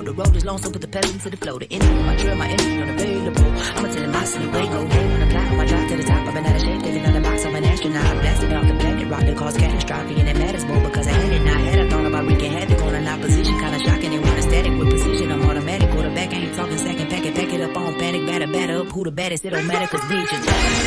The road is long, so put the pedal to the flow. The energy on my drill, my energy unavailable. I'ma tell him I sleep, way go home when I fly on my drive to the top. I've been out of shape, living on the box, I'm an astronaut. Blasted off the planet, rock that cause catastrophe, and it matters more because I had it. not had a thought about wreaking havoc on an opposition, kinda shocking. It want static with precision. I'm automatic, quarterback, I ain't talking second, pack it, pack it up on panic, batter, batter up. Who the baddest? It don't matter, cause Legion.